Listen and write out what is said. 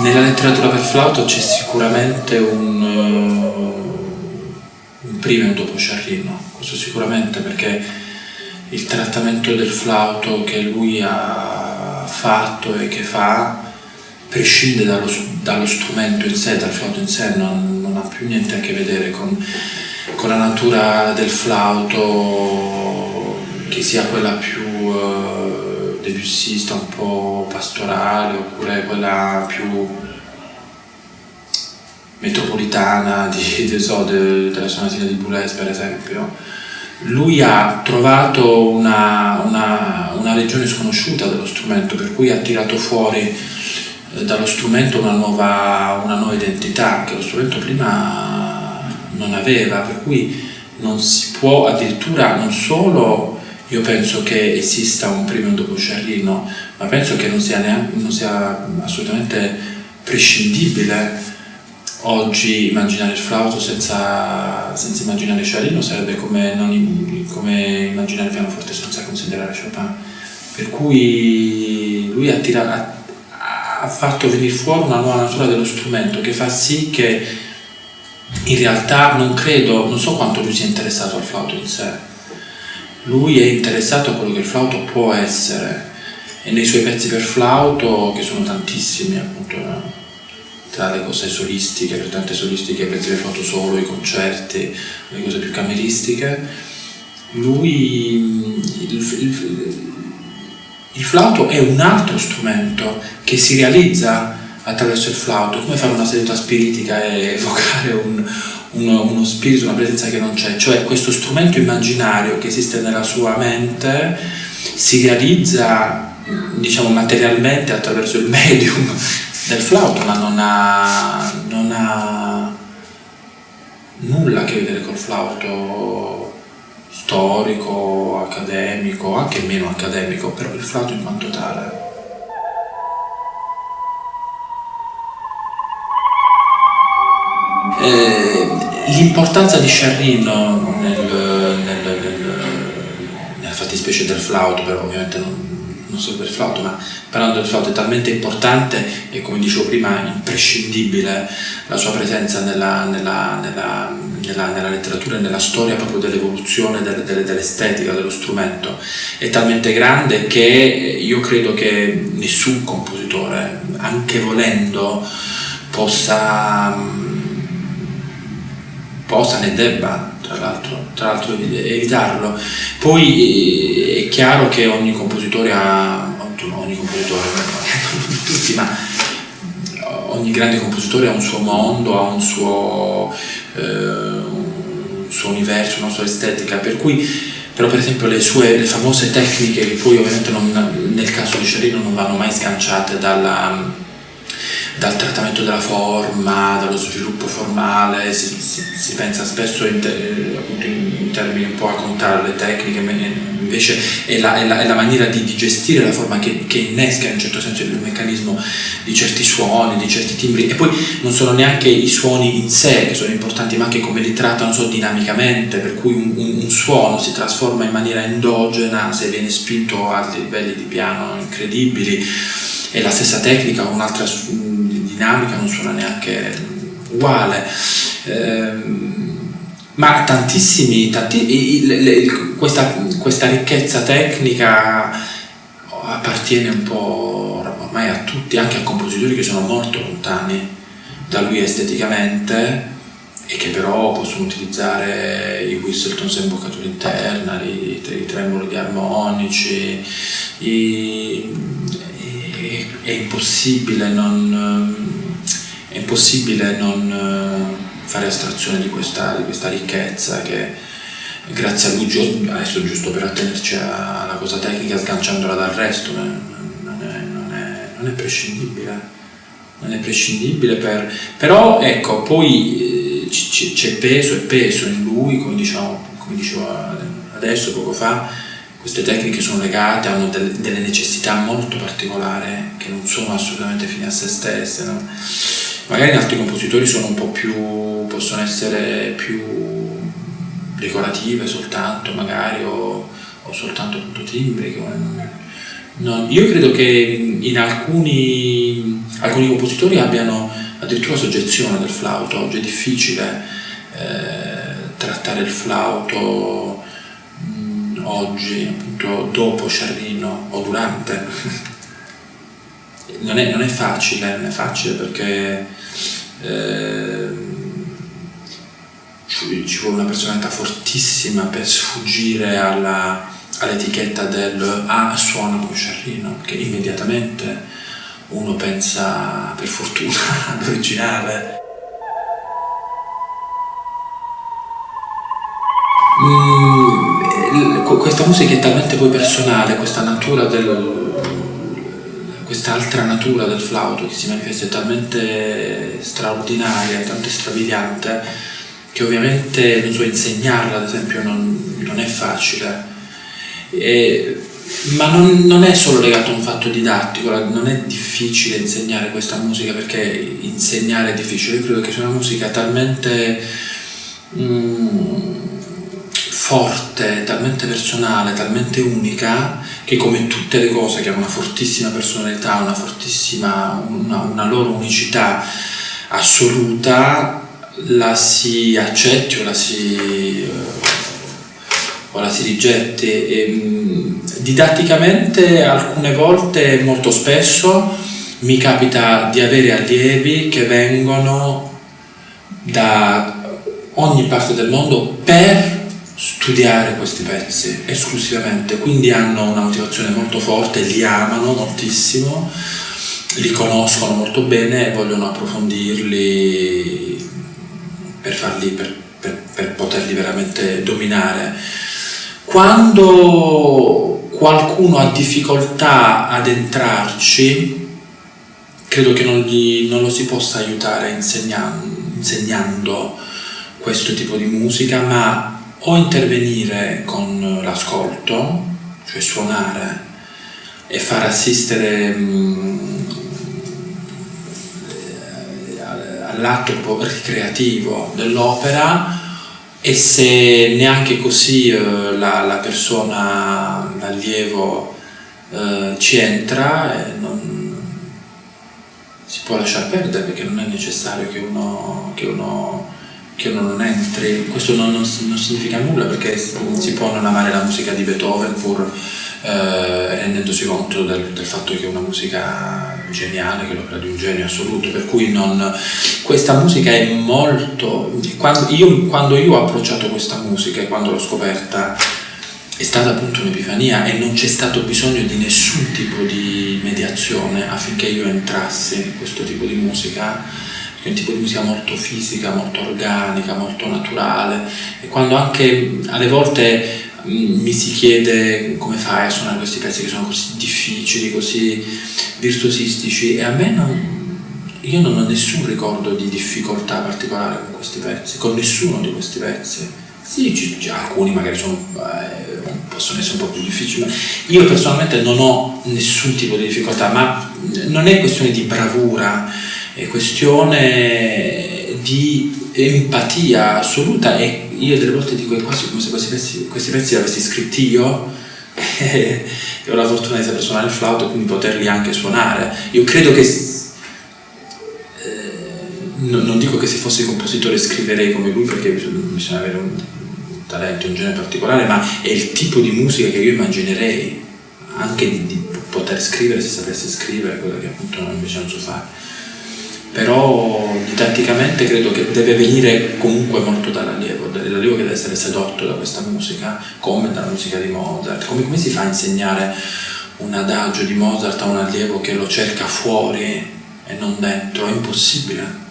Nella letteratura per flauto c'è sicuramente un, uh, un prima e un dopo Sciarrino, questo sicuramente perché il trattamento del flauto che lui ha fatto e che fa prescinde dallo, dallo strumento in sé, dal flauto in sé, non, non, ha più niente a che vedere con, con la natura del flauto, che sia quella più uh, debussista, un po' pastorale, oppure quella più metropolitana di, di, so, de, della sonatina di Boulez per esempio. Lui ha trovato una, una, una, regione sconosciuta dello strumento, per cui ha tirato fuori eh, dallo strumento una nuova, una nuova identità che lo strumento prima non aveva, per cui non si può addirittura, non solo io penso che esista un primo e un dopo Sciarrino, ma penso che non sia, neanche, non sia assolutamente prescindibile oggi immaginare il flauto senza, senza immaginare Sciarrino sarebbe come, non, come, immaginare il pianoforte senza considerare Chopin. Per cui lui ha, tirato, ha fatto venire fuori una nuova natura dello strumento che fa sì che in realtà non credo, non so quanto lui sia interessato al flauto in sé, lui è interessato a quello che il flauto può essere. E nei suoi pezzi per flauto, che sono tantissimi appunto tra le cose solistiche, per tante solistiche, pezzi per flauto solo, i concerti, le cose più cameristiche, lui il, il, il flauto è un altro strumento che si realizza attraverso il flauto, come fare una seduta spiritica e evocare un, uno, uno, spirito, una presenza che non c'è, cioè questo strumento immaginario che esiste nella sua mente si realizza diciamo materialmente attraverso il medium del flauto, ma non ha, non ha nulla a che vedere col flauto storico, accademico, anche meno accademico, però il flauto in quanto tale. Eh, l'importanza di Sciarrino nel, nel, nel, nella fattispecie del flauto, però ovviamente non, non solo per il flauto, ma parlando del flauto è talmente importante e come dicevo prima imprescindibile la sua presenza nella, nella, nella, nella letteratura e nella storia proprio dell'evoluzione del, del, dell'estetica dello strumento. È talmente grande che io credo che nessun compositore, anche volendo, possa, possa ne debba tra l'altro, evitarlo. Poi eh, è chiaro che ogni compositore ha, ogni compositore, non tutti, ma ogni grande compositore ha un suo mondo, ha un suo, eh, un suo universo, una sua estetica, per cui però per esempio le sue le famose tecniche che poi ovviamente non, nel caso di Cerino non vanno mai sganciate dalla dal trattamento della forma, dallo sviluppo formale, si, si, si pensa spesso in, te, appunto in, in, termini un po' a contare le tecniche, invece è la, è la, è la maniera di, di, gestire la forma che, che, innesca in un certo senso il meccanismo di certi suoni, di certi timbri. E poi non sono neanche i suoni in sé che sono importanti ma anche come li trattano so, dinamicamente, per cui un, un, un suono si trasforma in maniera endogena se viene spinto a livelli di piano incredibili. E la stessa tecnica con dinamica non suona neanche uguale. Eh, ma tantissimi, tanti, le, le, questa, questa ricchezza tecnica appartiene un po' ormai a tutti, anche a compositori che sono molto lontani da lui esteticamente e che però possono utilizzare i Whistletons a imboccatura interna, i, i tremoli di armonici, i, è impossibile non, è impossibile non eh, fare astrazione di questa, di questa ricchezza che grazie a lui, adesso giusto per attenerci alla cosa tecnica sganciandola dal resto, non è, non è, non è prescindibile. Non è prescindibile per... Però ecco, poi eh, c'è peso e peso in lui, come, diciamo, come dicevo adesso, poco fa, queste tecniche sono legate, hanno delle, delle necessità molto particolari che non sono assolutamente fine a se stesse. No? Magari altri compositori sono un po' più, possono essere più decorative soltanto, magari, o, o soltanto appunto timbriche. non, io credo che in alcuni, alcuni compositori abbiano addirittura soggezione del flauto, oggi è difficile eh, trattare il flauto oggi, appunto dopo Sciarrino o durante. non, è, non, è, facile, non è facile perché eh, ci vuole una personalità fortissima per sfuggire all'etichetta del ah suona come Sciarrino, che immediatamente uno pensa per fortuna all'originale. Mm, questa musica è talmente poi personale, questa natura del, quest'altra natura del flauto che si manifesta è talmente straordinaria, talmente strabiliante che ovviamente non so insegnarla ad esempio non, non è facile. E, ma non, non, è solo legato a un fatto didattico, non è difficile insegnare questa musica perché insegnare è difficile, io credo che sia una musica talmente mm, forte, talmente personale, talmente unica che come tutte le cose che hanno una fortissima personalità, una fortissima, una, una loro unicità assoluta, la si accetti o la si, o la si rigetti. E, didatticamente alcune volte, molto spesso, mi capita di avere allievi che vengono da ogni parte del mondo per studiare questi pezzi esclusivamente, quindi hanno una motivazione molto forte, li amano moltissimo, li conoscono molto bene e vogliono approfondirli per, farli, per, per, per poterli veramente dominare. Quando qualcuno ha difficoltà ad entrarci, credo che non, gli, non lo si possa aiutare insegnando, insegnando questo tipo di musica, ma o intervenire con l'ascolto, cioè suonare e far assistere mh, all'atto ricreativo dell'opera e se neanche così eh, la, la, persona, l'allievo eh, ci entra, eh, non, si può lasciare perdere perché non è necessario che uno, che uno che uno non entri, questo non, non, non, significa nulla perché si può non amare la musica di Beethoven pur eh, rendendosi conto del, del, fatto che è una musica geniale, che è l'opera di un genio assoluto, per cui non, questa musica è molto... Quando io, quando io ho approcciato questa musica e quando l'ho scoperta è stata appunto un'epifania e non c'è stato bisogno di nessun tipo di mediazione affinché io entrassi in questo tipo di musica è un tipo di musica molto fisica, molto organica, molto naturale e quando anche alle volte mi si chiede come fai a suonare questi pezzi che sono così difficili, così virtuosistici e a me non, io non ho nessun ricordo di difficoltà particolare con questi pezzi, con nessuno di questi pezzi. Sì, c- c- alcuni magari sono, eh, possono essere un po' più difficili, ma io personalmente non ho nessun tipo di difficoltà, ma non è questione di bravura, è questione di empatia assoluta e io delle volte dico è quasi come se questi pezzi, questi pezzi li avessi scritti io e ho la fortuna di saper suonare il flauto e quindi poterli anche suonare. Io credo che non, dico che se fossi compositore scriverei come lui perché bisogna, avere un, talento, un genere particolare, ma è il tipo di musica che io immaginerei anche di, di poter scrivere se sapessi scrivere, quello che appunto invece non so fare però didatticamente credo che deve venire comunque molto dall'allievo, l'allievo che deve essere sedotto da questa musica, come dalla musica di Mozart, come, come si fa a insegnare un adagio di Mozart a un allievo che lo cerca fuori e non dentro, è impossibile.